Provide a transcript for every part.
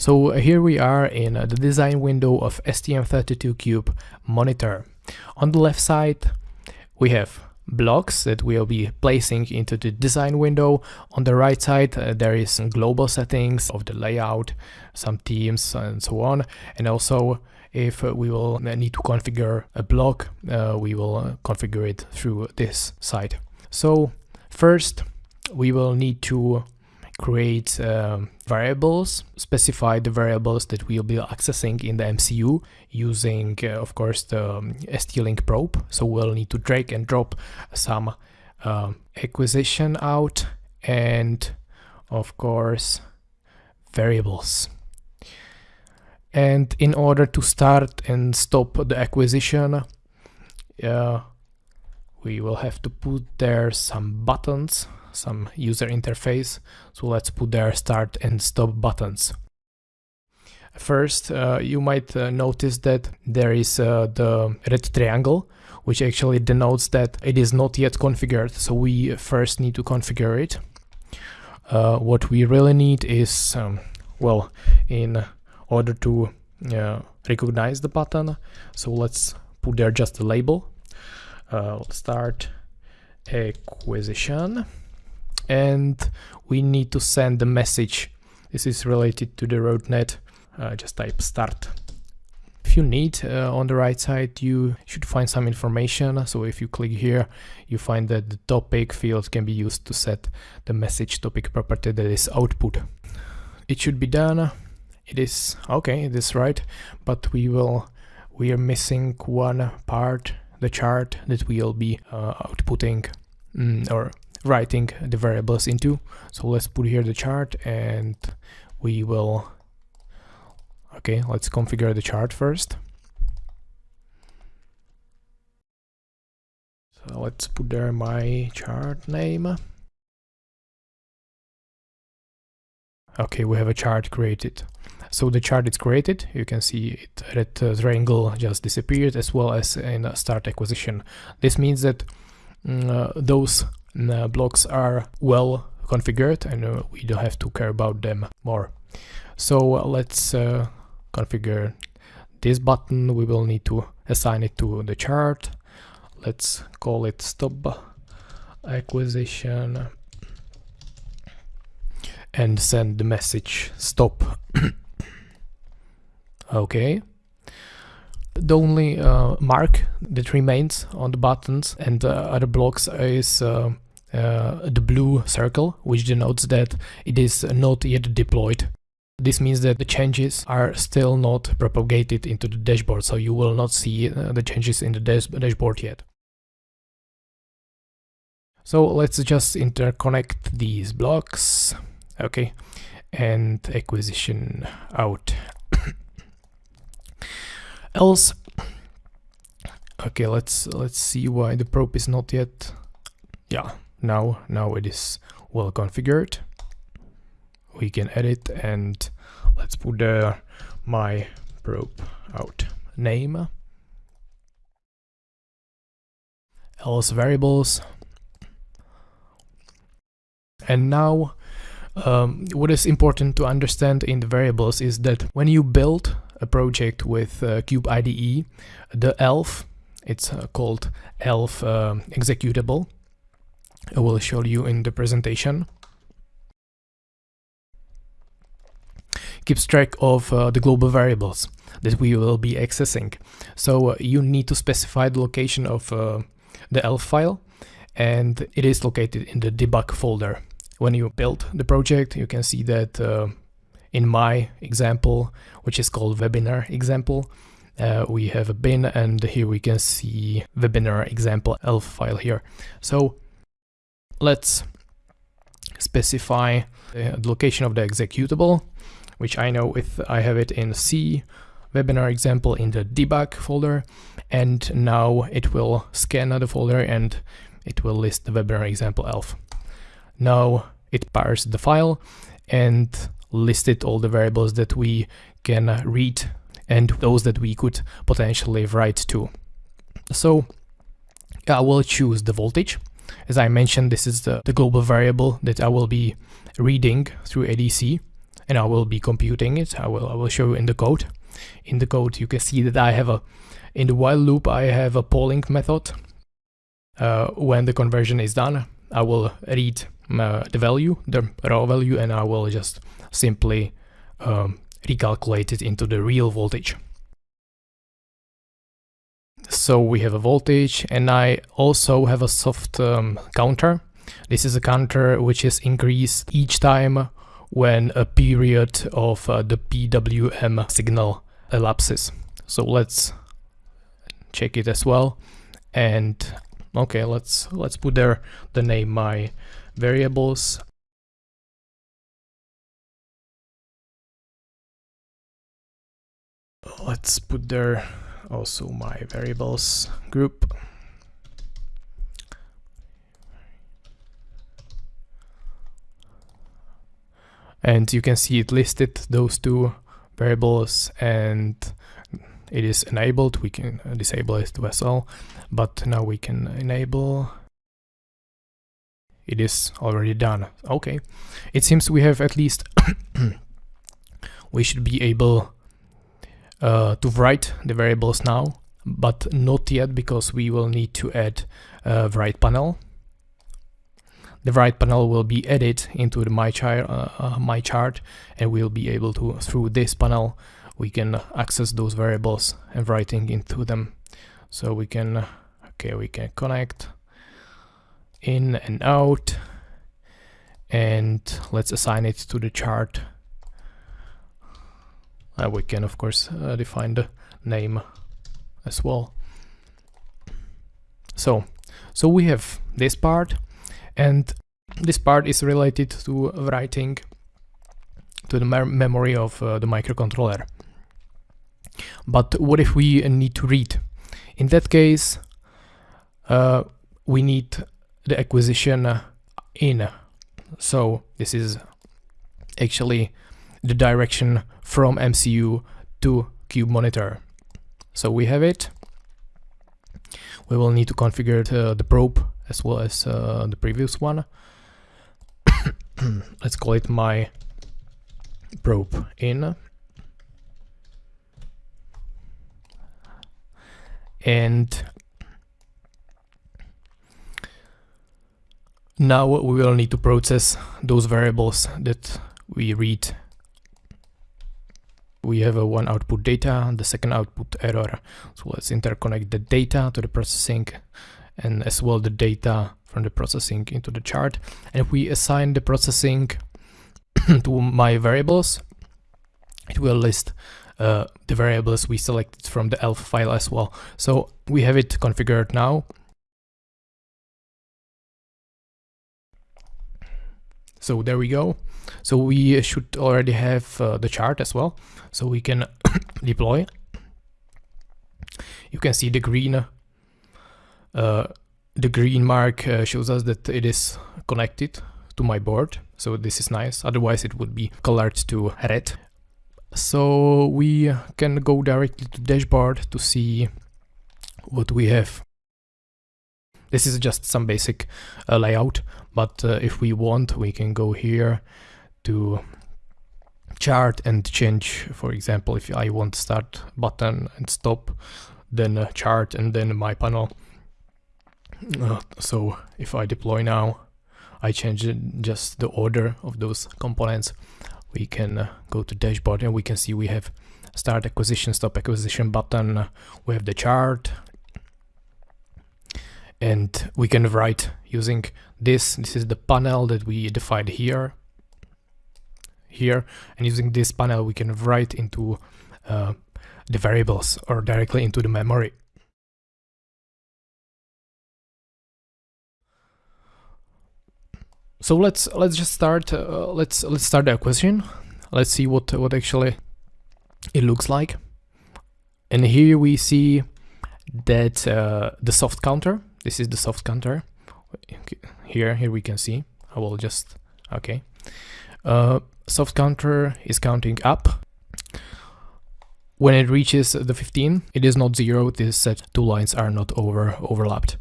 So here we are in the design window of STM32Cube monitor. On the left side we have blocks that we'll be placing into the design window. On the right side uh, there is some global settings of the layout, some themes and so on. And also if uh, we will need to configure a block, uh, we will uh, configure it through this side. So first we will need to create um, variables, specify the variables that we'll be accessing in the MCU using, uh, of course, the um, ST-Link probe. So we'll need to drag and drop some uh, acquisition out and, of course, variables. And in order to start and stop the acquisition, uh, we will have to put there some buttons some user interface. So let's put there start and stop buttons. First, uh, you might uh, notice that there is uh, the red triangle, which actually denotes that it is not yet configured. So we first need to configure it. Uh, what we really need is, um, well, in order to uh, recognize the button. So let's put there just a label. Uh, start acquisition and we need to send the message. This is related to the Node-RED. Uh, just type start. If you need, uh, on the right side, you should find some information. So if you click here, you find that the topic field can be used to set the message topic property that is output. It should be done. It is okay, it is right, but we will we are missing one part, the chart that we will be uh, outputting mm, or writing the variables into. So let's put here the chart and we will, okay, let's configure the chart first. So let's put there my chart name. Okay, we have a chart created. So the chart is created, you can see it red uh, triangle just disappeared as well as in start acquisition. This means that mm, uh, those uh, blocks are well configured and uh, we don't have to care about them more. So uh, let's configure this button. We will need to assign it to the chart. Let's call it stop acquisition and send the message stop. okay. The only uh, mark that remains on the buttons and uh, other blocks is uh, uh, the blue circle, which denotes that it is not yet deployed. This means that the changes are still not propagated into the dashboard, so you will not see uh, the changes in the dash dashboard yet. So let's just interconnect these blocks, okay, and acquisition out. Else? Okay let's let's see why the probe is not yet yeah. now now it is well configured. We can edit and let's put there my probe out. Name. Else variables. And now um, what is important to understand in the variables is that when you build a project with uh, Cube IDE, the ELF, it's uh, called ELF uh, executable. I will show you in the presentation. Keeps track of uh, the global variables that we will be accessing. So uh, you need to specify the location of uh, the ELF file and it is located in the debug folder. When you build the project, you can see that in my example, which is called webinar example, uh, we have a bin and here we can see webinar example elf file here. So let's specify the location of the executable, which I know if I have it in C webinar example in the debug folder and now it will scan the folder and it will list the webinar example elf. Now it parses the file and listed all the variables that we can read and those that we could potentially write to. So I will choose the voltage. As I mentioned, this is the, the global variable that I will be reading through ADC and I will be computing it. I will I will show you in the code. In the code you can see that I have a in the while loop I have a polling method. Uh, when the conversion is done, I will read uh, the value, the raw value, and I will just simply um, recalculate it into the real voltage. So we have a voltage and I also have a soft um, counter. This is a counter which is increased each time when a period of uh, the PWM signal elapses. So let's check it as well. And okay, let's let's put there the name my variables. Let's put there also my variables group. And you can see it listed those two variables and it is enabled. We can disable it as well, but now we can enable. It is already done. Okay. It seems we have at least we should be able uh, to write the variables now, but not yet because we will need to add a write panel. The write panel will be added into the my chart, uh, uh, my chart, and we'll be able to through this panel we can access those variables and writing into them. So we can okay we can connect in and out and let's assign it to the chart uh, we can of course uh, define the name as well. So, so we have this part and this part is related to writing to the memory of uh, the microcontroller. But what if we need to read? In that case, uh, we need the acquisition in. So this is actually the direction from MCU to cube monitor. So we have it. We will need to configure the, the probe as well as uh, the previous one. Let's call it my probe in. And now we will need to process those variables that we read we have a one output data, the second output error. So let's interconnect the data to the processing and as well the data from the processing into the chart. And if we assign the processing to my variables, it will list uh, the variables we selected from the ELF file as well. So we have it configured now. So there we go. So we should already have uh, the chart as well. So we can deploy. You can see the green uh, the green mark uh, shows us that it is connected to my board. So this is nice. Otherwise it would be colored to red. So we can go directly to dashboard to see what we have. This is just some basic uh, layout, but uh, if we want, we can go here to chart and change, for example, if I want start button and stop, then chart and then my panel. Uh, so if I deploy now, I change just the order of those components. We can uh, go to dashboard and we can see we have start acquisition, stop acquisition button. we have the chart and we can write using this. This is the panel that we defined here here and using this panel we can write into uh, the variables or directly into the memory. So let's let's just start uh, let's let's start the acquisition. Let's see what what actually it looks like. And here we see that uh, the soft counter. This is the soft counter. Here here we can see. I will just okay. Uh, soft counter is counting up. When it reaches the 15, it is not zero, this set two lines are not over overlapped.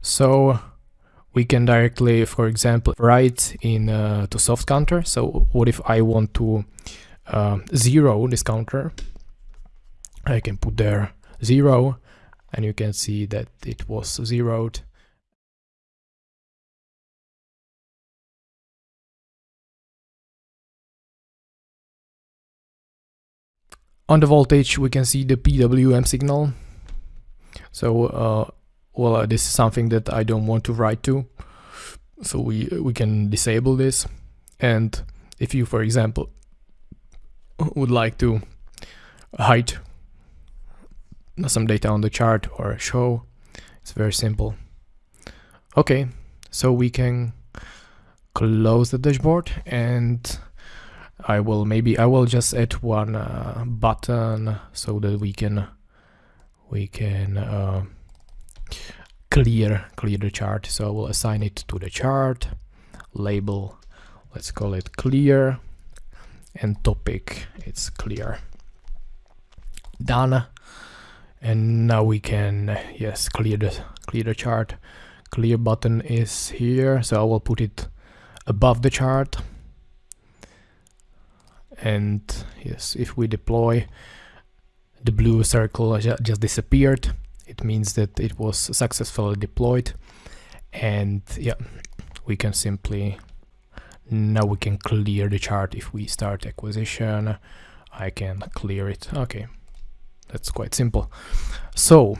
So we can directly, for example, write in uh, to soft counter. So what if I want to uh, zero this counter? I can put there zero and you can see that it was zeroed. On the voltage we can see the PWM signal. So uh, well uh, this is something that I don't want to write to. So we we can disable this. And if you for example would like to hide some data on the chart or show it's very simple. Okay so we can close the dashboard and I will maybe I will just add one uh, button so that we can we can uh, clear clear the chart. So I will assign it to the chart label let's call it clear and topic it's clear. Done. And now we can yes clear the clear the chart. Clear button is here so I will put it above the chart and yes if we deploy the blue circle just disappeared. It means that it was successfully deployed. And yeah we can simply now we can clear the chart if we start acquisition. I can clear it. Okay. That's quite simple. So